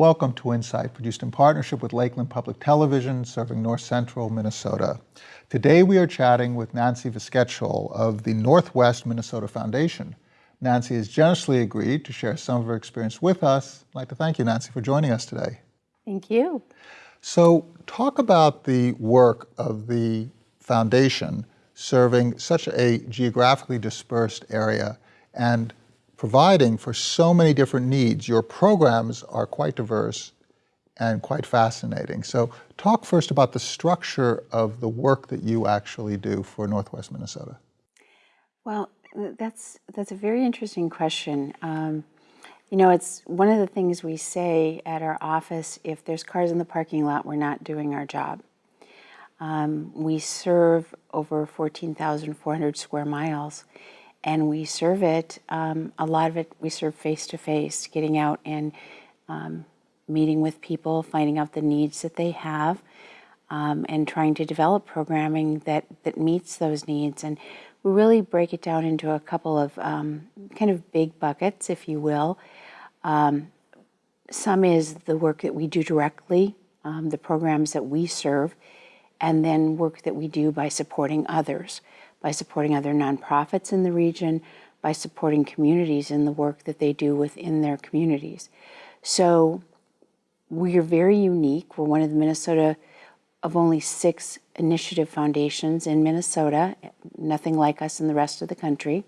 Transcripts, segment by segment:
Welcome to Insight, produced in partnership with Lakeland Public Television, serving North Central Minnesota. Today we are chatting with Nancy Vyskocil of the Northwest Minnesota Foundation. Nancy has generously agreed to share some of her experience with us. I'd like to thank you, Nancy, for joining us today. Thank you. So talk about the work of the foundation serving such a geographically dispersed area and providing for so many different needs. Your programs are quite diverse and quite fascinating. So talk first about the structure of the work that you actually do for Northwest Minnesota. Well, that's, that's a very interesting question. Um, you know, it's one of the things we say at our office, if there's cars in the parking lot, we're not doing our job. Um, we serve over 14,400 square miles and we serve it, um, a lot of it we serve face to face, getting out and um, meeting with people, finding out the needs that they have, um, and trying to develop programming that, that meets those needs. And we really break it down into a couple of um, kind of big buckets, if you will. Um, some is the work that we do directly, um, the programs that we serve, and then work that we do by supporting others by supporting other nonprofits in the region, by supporting communities in the work that they do within their communities. So we are very unique. We're one of the Minnesota of only six initiative foundations in Minnesota, nothing like us in the rest of the country.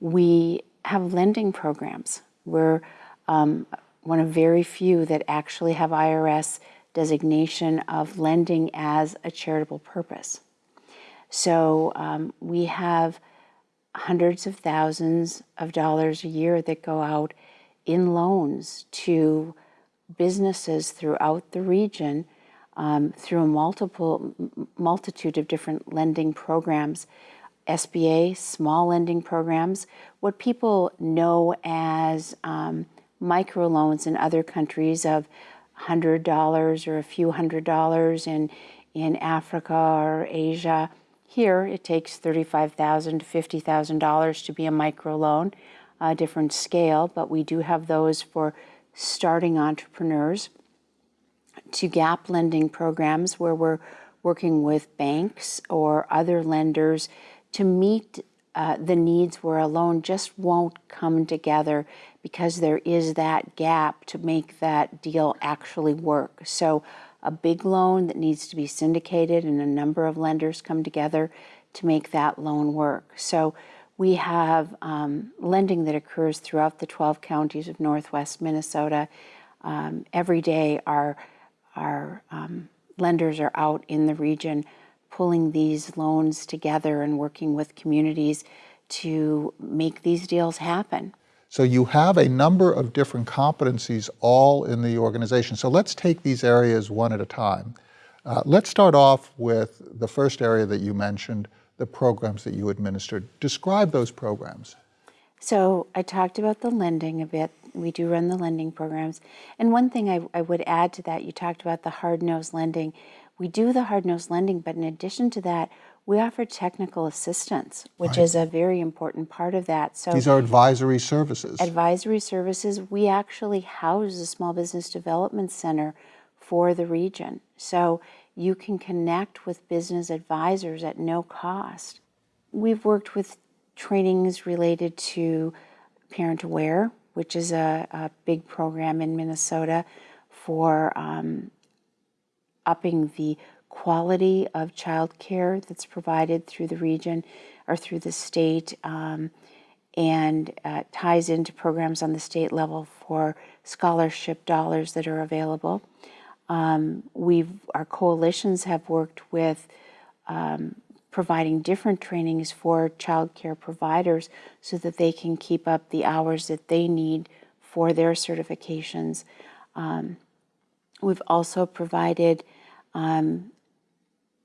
We have lending programs. We're um, one of very few that actually have IRS designation of lending as a charitable purpose. So um, we have hundreds of thousands of dollars a year that go out in loans to businesses throughout the region um, through a multiple multitude of different lending programs, SBA, small lending programs, what people know as um, microloans in other countries of $100 or a few hundred dollars in, in Africa or Asia, here, it takes 35,000 to $50,000 to be a microloan, a different scale, but we do have those for starting entrepreneurs to gap lending programs where we're working with banks or other lenders to meet uh, the needs where a loan just won't come together because there is that gap to make that deal actually work. So a big loan that needs to be syndicated and a number of lenders come together to make that loan work. So we have um, lending that occurs throughout the 12 counties of Northwest Minnesota. Um, every day our, our um, lenders are out in the region pulling these loans together and working with communities to make these deals happen. So you have a number of different competencies all in the organization. So let's take these areas one at a time. Uh, let's start off with the first area that you mentioned, the programs that you administered. Describe those programs. So I talked about the lending a bit. We do run the lending programs. And one thing I, I would add to that, you talked about the hard-nosed lending. We do the hard-nosed lending, but in addition to that, we offer technical assistance, which right. is a very important part of that. So these are advisory services. Advisory services. We actually house the Small Business Development Center for the region. So you can connect with business advisors at no cost. We've worked with trainings related to Parent Aware, which is a, a big program in Minnesota for um, upping the quality of child care that's provided through the region or through the state um, and uh, ties into programs on the state level for scholarship dollars that are available. Um, we've, our coalitions have worked with um, providing different trainings for child care providers so that they can keep up the hours that they need for their certifications. Um, we've also provided um,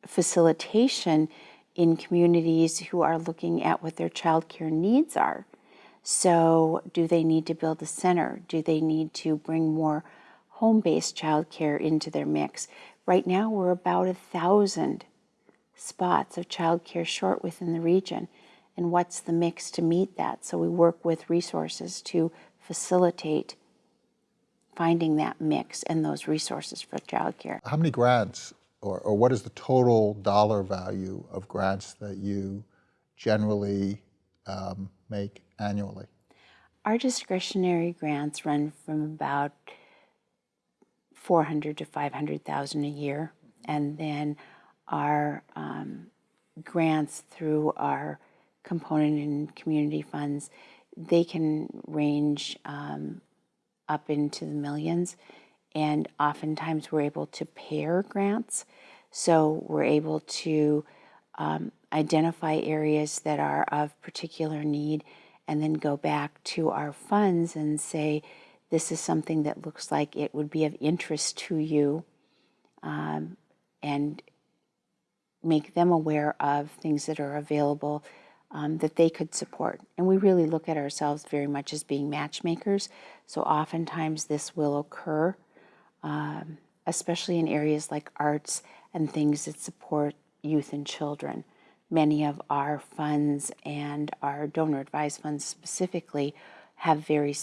facilitation in communities who are looking at what their child care needs are. So do they need to build a center? Do they need to bring more home-based child care into their mix? Right now we're about a thousand spots of child care short within the region. And what's the mix to meet that? So we work with resources to facilitate finding that mix and those resources for childcare. How many grants, or, or what is the total dollar value of grants that you generally um, make annually? Our discretionary grants run from about 400 to 500,000 a year. And then our um, grants through our component and community funds, they can range um, up into the millions. And oftentimes we're able to pair grants. So we're able to um, identify areas that are of particular need and then go back to our funds and say, this is something that looks like it would be of interest to you um, and make them aware of things that are available um, that they could support. And we really look at ourselves very much as being matchmakers. So oftentimes this will occur, um, especially in areas like arts and things that support youth and children. Many of our funds and our donor advised funds specifically have very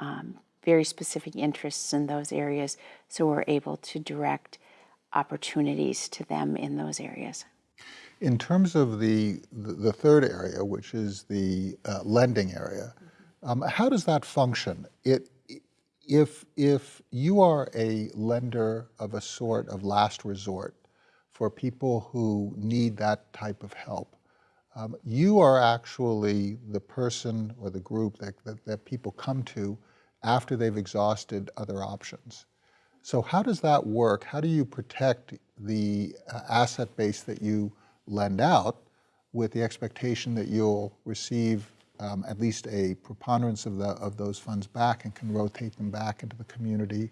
um, very specific interests in those areas, so we're able to direct opportunities to them in those areas. In terms of the, the third area, which is the uh, lending area, um, how does that function? It, if, if you are a lender of a sort of last resort for people who need that type of help, um, you are actually the person or the group that, that, that people come to after they've exhausted other options. So how does that work? How do you protect the uh, asset base that you lend out with the expectation that you'll receive um, at least a preponderance of, the, of those funds back and can rotate them back into the community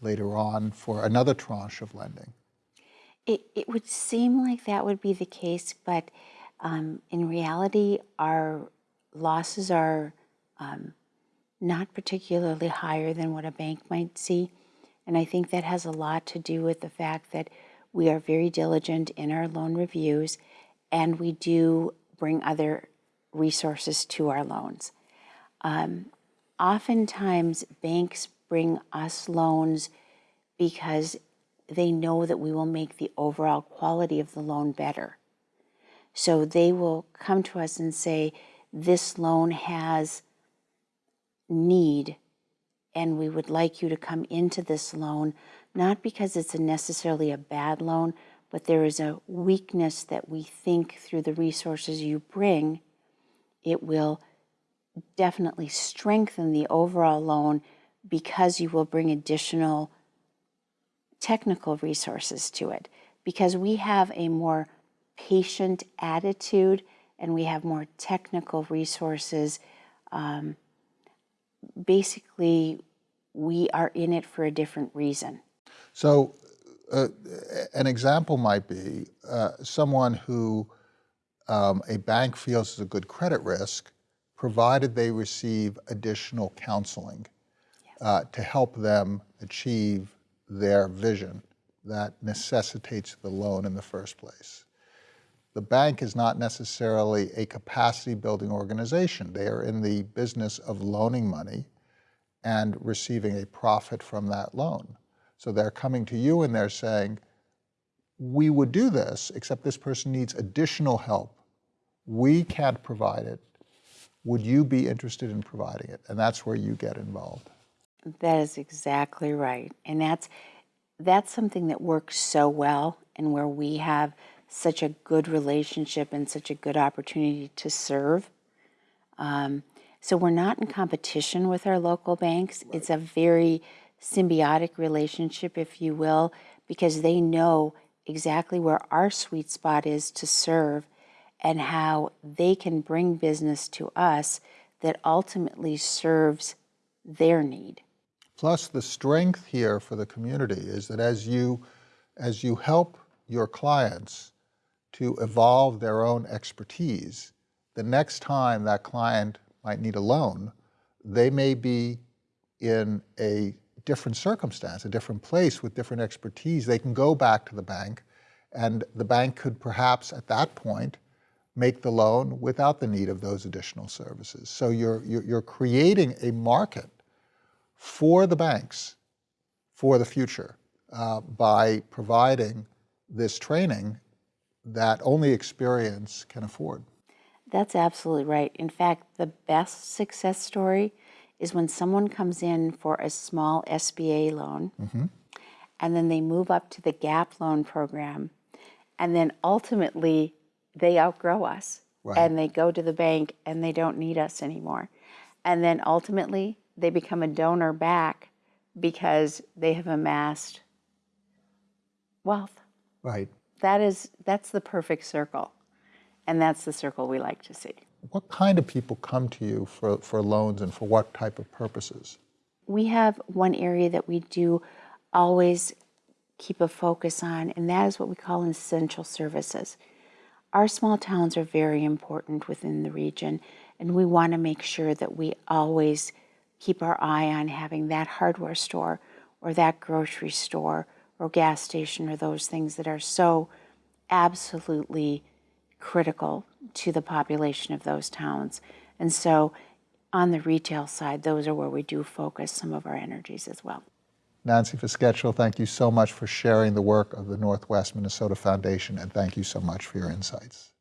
later on for another tranche of lending? It, it would seem like that would be the case, but um, in reality, our losses are um, not particularly higher than what a bank might see. And I think that has a lot to do with the fact that we are very diligent in our loan reviews and we do bring other resources to our loans. Um, oftentimes, banks bring us loans because they know that we will make the overall quality of the loan better. So they will come to us and say, this loan has need and we would like you to come into this loan, not because it's a necessarily a bad loan, but there is a weakness that we think through the resources you bring, it will definitely strengthen the overall loan because you will bring additional technical resources to it. Because we have a more patient attitude and we have more technical resources um, basically we are in it for a different reason. So uh, an example might be uh, someone who um, a bank feels is a good credit risk, provided they receive additional counseling uh, to help them achieve their vision that necessitates the loan in the first place. The bank is not necessarily a capacity building organization. They are in the business of loaning money and receiving a profit from that loan. So they're coming to you and they're saying, we would do this, except this person needs additional help. We can't provide it. Would you be interested in providing it? And that's where you get involved. That is exactly right. And that's, that's something that works so well and where we have such a good relationship and such a good opportunity to serve. Um, so we're not in competition with our local banks. Right. It's a very symbiotic relationship, if you will, because they know exactly where our sweet spot is to serve and how they can bring business to us that ultimately serves their need. Plus the strength here for the community is that as you, as you help your clients to evolve their own expertise. The next time that client might need a loan, they may be in a different circumstance, a different place with different expertise. They can go back to the bank and the bank could perhaps at that point make the loan without the need of those additional services. So you're, you're, creating a market for the banks for the future uh, by providing this training that only experience can afford. That's absolutely right. In fact, the best success story is when someone comes in for a small SBA loan mm-hmm. and then they move up to the GAP loan program and then ultimately they outgrow us Right. and they go to the bank and they don't need us anymore. And then ultimately they become a donor back because they have amassed wealth. Right. That is that's the perfect circle. And that's the circle we like to see. What kind of people come to you for, for loans and for what type of purposes? We have one area that we do always keep a focus on, and that is what we call essential services. Our small towns are very important within the region, and we want to make sure that we always keep our eye on having that hardware store or that grocery store or gas station or those things that are so absolutely critical to the population of those towns. And so on the retail side, those are where we do focus some of our energies as well. Nancy Vyskocil, thank you so much for sharing the work of the Northwest Minnesota Foundation, and thank you so much for your insights.